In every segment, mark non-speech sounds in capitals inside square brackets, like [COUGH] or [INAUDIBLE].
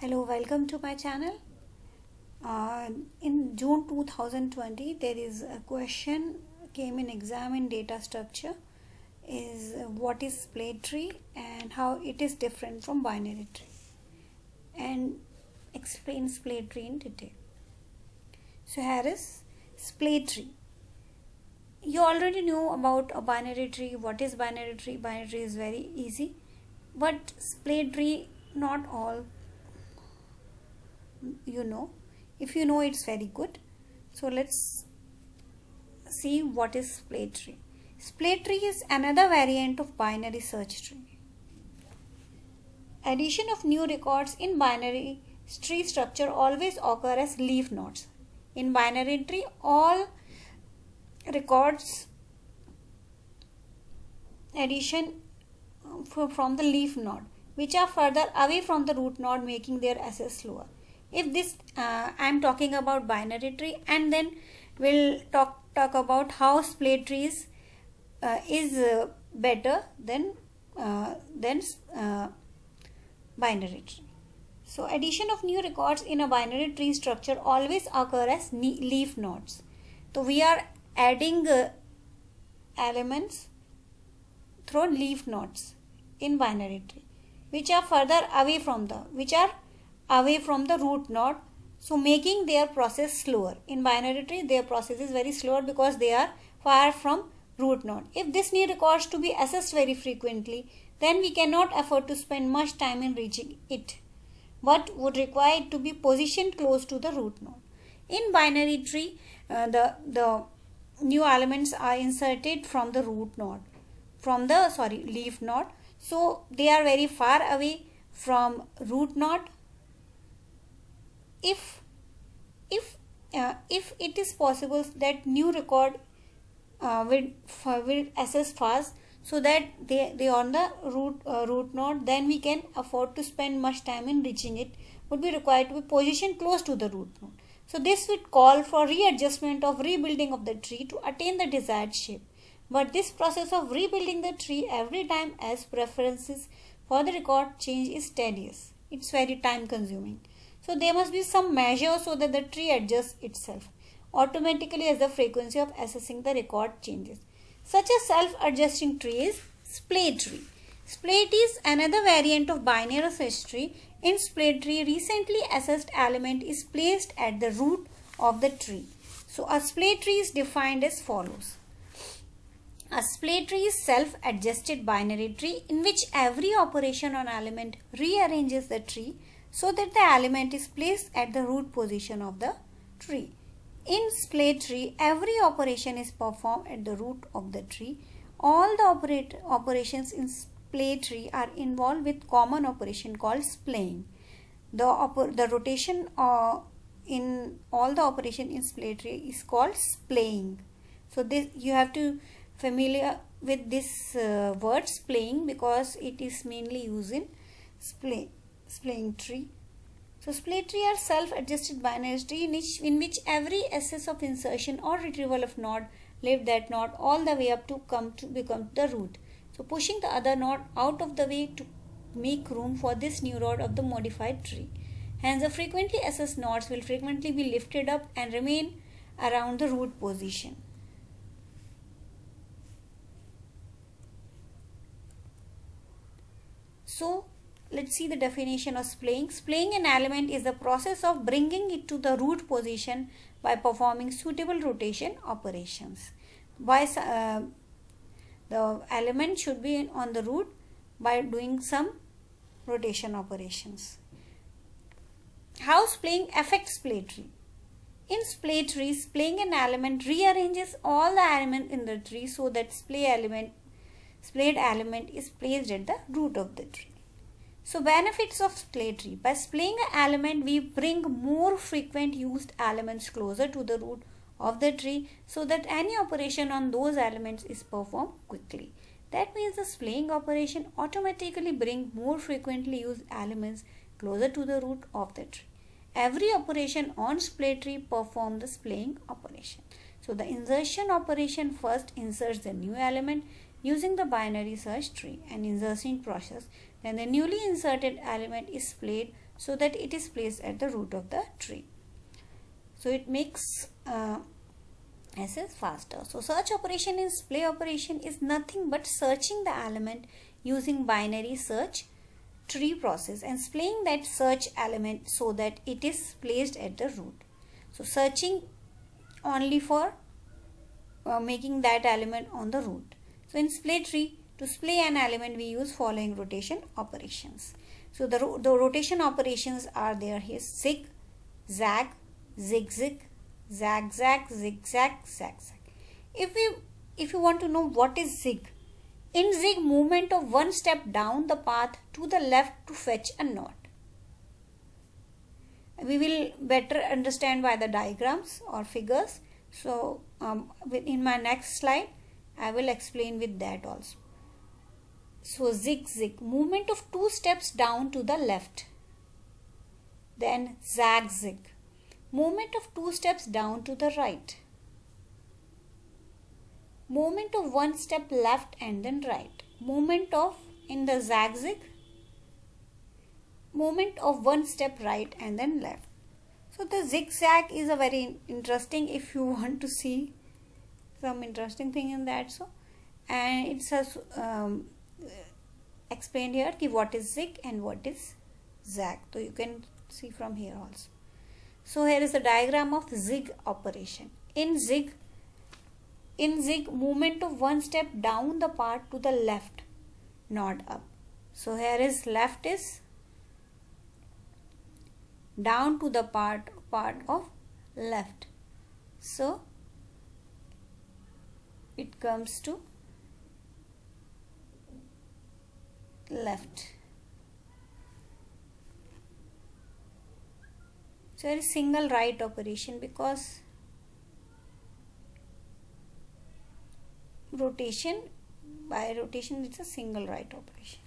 hello welcome to my channel. Uh, in June 2020 there is a question came in exam in data structure. Is what is splay tree and how it is different from binary tree? And explain splay tree in detail. So here is splay tree. You already know about a binary tree what is binary tree? Binary tree is very easy. But splay tree not all you know if you know it's very good. So let's see what is splay tree. Splay tree is another variant of binary search tree. Addition of new records in binary tree structure always occur as leaf nodes. In binary tree all records addition uh, from the leaf node which are further away from the root node making their access slower if this uh, I am talking about binary tree and then we'll talk talk about how splay trees uh, is uh, better than uh, than uh, binary tree. So addition of new records in a binary tree structure always occur as leaf nodes. So we are adding uh, elements through leaf nodes in binary tree which are further away from the which are away from the root node. So making their process slower. In binary tree their process is very slower because they are far from root node. If this need records to be assessed very frequently then we cannot afford to spend much time in reaching it but would require it to be positioned close to the root node. In binary tree uh, the the new elements are inserted from the root node from the sorry leaf node. So they are very far away from root node if if uh, if it is possible that new record uh, will will access fast so that they they on the root uh, root node then we can afford to spend much time in reaching it. Would be required to be positioned close to the root node. So this would call for readjustment of rebuilding of the tree to attain the desired shape. But this process of rebuilding the tree every time as preferences for the record change is tedious. It's very time consuming so there must be some measure so that the tree adjusts itself automatically as the frequency of assessing the record changes. Such a self-adjusting tree is splay tree. Split is another variant of binary search tree. In splay tree, recently assessed element is placed at the root of the tree. So a splay tree is defined as follows. A splay tree is self-adjusted binary tree in which every operation on element rearranges the tree so that the element is placed at the root position of the tree. In splay tree, every operation is performed at the root of the tree. All the operate, operations in splay tree are involved with common operation called splaying. The, the rotation uh, in all the operation in splay tree is called splaying. So this you have to familiar with this uh, word splaying because it is mainly used in splay splaying tree. So splay tree are self-adjusted binary tree in which, in which every access of insertion or retrieval of node leave that node all the way up to come to become the root. So pushing the other node out of the way to make room for this new node of the modified tree. Hence the frequently accessed nodes will frequently be lifted up and remain around the root position. So let's see the definition of splaying. Splaying an element is the process of bringing it to the root position by performing suitable rotation operations. By uh, the element should be on the root by doing some rotation operations. How splaying affects splay tree? In splay tree, splaying an element rearranges all the elements in the tree so that splay element, splayed element is placed at the root of the tree. So benefits of splay tree. By splaying an element, we bring more frequent used elements closer to the root of the tree so that any operation on those elements is performed quickly. That means the splaying operation automatically bring more frequently used elements closer to the root of the tree. Every operation on splay tree perform the splaying operation. So the insertion operation first inserts the new element using the binary search tree and insertion process then the newly inserted element is splayed so that it is placed at the root of the tree. So it makes uh, access faster. So search operation in display operation is nothing but searching the element using binary search tree process and displaying that search element so that it is placed at the root. So searching only for uh, making that element on the root. So in display tree to display an element we use following rotation operations. So the, ro the rotation operations are there here. Zig zag zig zig zag zag zigzag zag zag if we if you want to know what is zig in zig movement of one step down the path to the left to fetch a knot. We will better understand by the diagrams or figures. So um, in my next slide I will explain with that also so zig zig. Movement of two steps down to the left. Then zag zig. Movement of two steps down to the right. Movement of one step left and then right. Movement of in the zigzag movement of one step right and then left. So the zigzag is a very interesting if you [LAUGHS] want to see some interesting thing in that. So and it's a um, explained here ki what is zig and what is zag. so you can see from here also. So here is a diagram of zig operation. In zig in zig movement of one step down the part to the left not up. So here is left is down to the part part of left. So it comes to left. So it is single right operation because rotation by rotation it's a single right operation.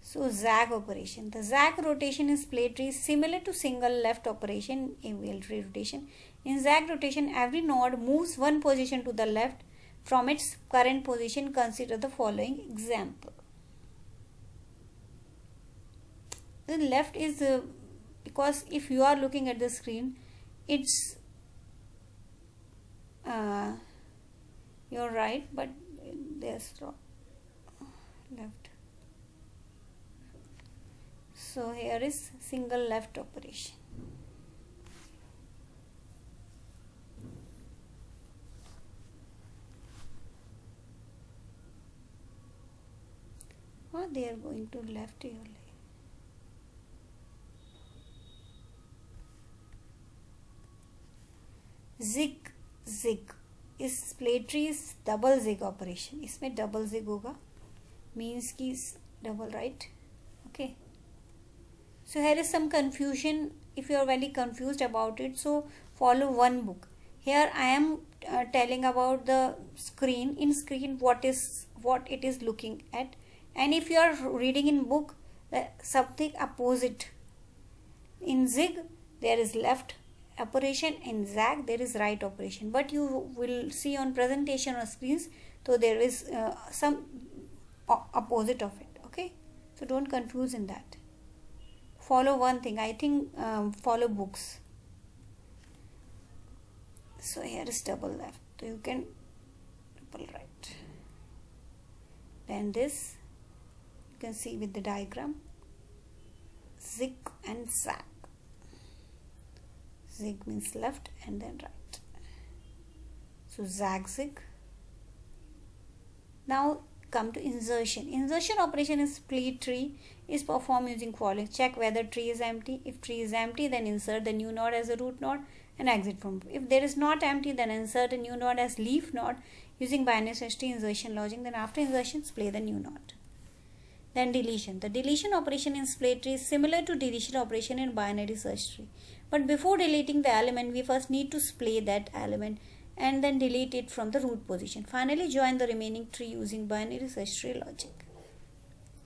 So zag operation. The zag rotation in display tree is similar to single left operation in wheel rotation. In zag rotation every node moves one position to the left from its current position consider the following example. The left is uh, because if you are looking at the screen it's uh, you're right but there's left. So here is single left operation or oh, they are going to left here zig zig इस प्लेट्रीज double zig operation इसमें double zig होगा means की double right okay so here is some confusion if you are very confused about it so follow one book here i am uh, telling about the screen in screen what is what it is looking at and if you are reading in book uh, something opposite. In zig there is left operation. In zag there is right operation. But you will see on presentation or screens so there is uh, some opposite of it. Okay? So don't confuse in that. Follow one thing. I think um, follow books. So here is double left. So you can double right. Then this you can see with the diagram. Zig and zag. Zig means left and then right. So zag zig. Now come to insertion. Insertion operation in splay tree is performed using following. Check whether tree is empty. If tree is empty then insert the new node as a root node and exit from. If there is not empty then insert a new node as leaf node using binary search tree insertion logic. Then after insertion display the new node then deletion the deletion operation in splay tree is similar to deletion operation in binary search tree but before deleting the element, we first need to splay that element and then delete it from the root position. Finally, join the remaining tree using binary search tree logic.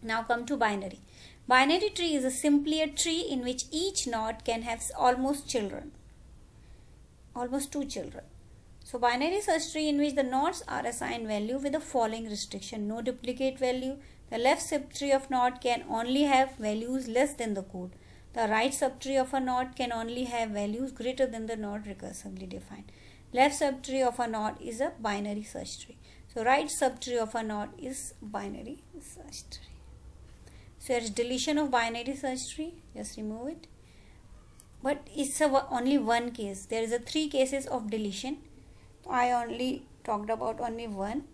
Now come to binary. Binary tree is a simpler tree in which each node can have almost children. Almost two children. So binary search tree in which the nodes are assigned value with the following restriction. No duplicate value. the left subtree of node can only have values less than the code. The right subtree of a node can only have values greater than the node recursively defined. Left subtree of a node is a binary search tree. So right subtree of a node is binary search tree. So here's deletion of binary search tree. Just remove it. But it's a, only one case. There is a three cases of deletion I only talked about only one.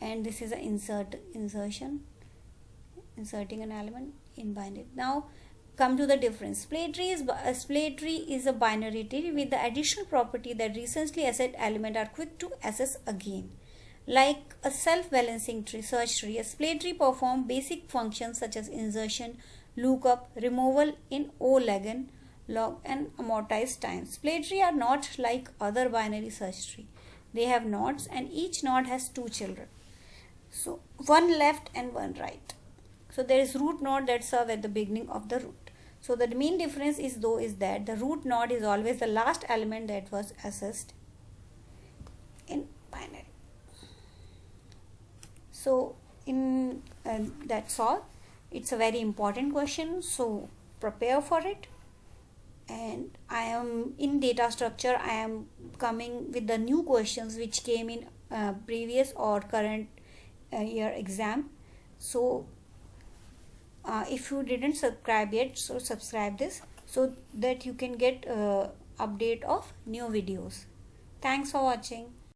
And this is a insert insertion. Inserting an element in binary. Now come to the difference. Splay tree is a uh, splay tree is a binary tree with the additional property that recently accessed element are quick to access again. Like a self-balancing tree search tree a splay tree perform basic functions such as insertion lookup removal in o legen log and amortized time splay tree are not like other binary search tree. They have nodes and each node has two children. So one left and one right. So there is root node that serve at the beginning of the root. So the main difference is though is that the root node is always the last element that was accessed in binary. So in uh, that's all. It's a very important question so prepare for it and I am in data structure I am coming with the new questions which came in uh, previous or current uh, year exam. So uh, if you didn't subscribe yet so subscribe this so that you can get uh, update of new videos. Thanks for watching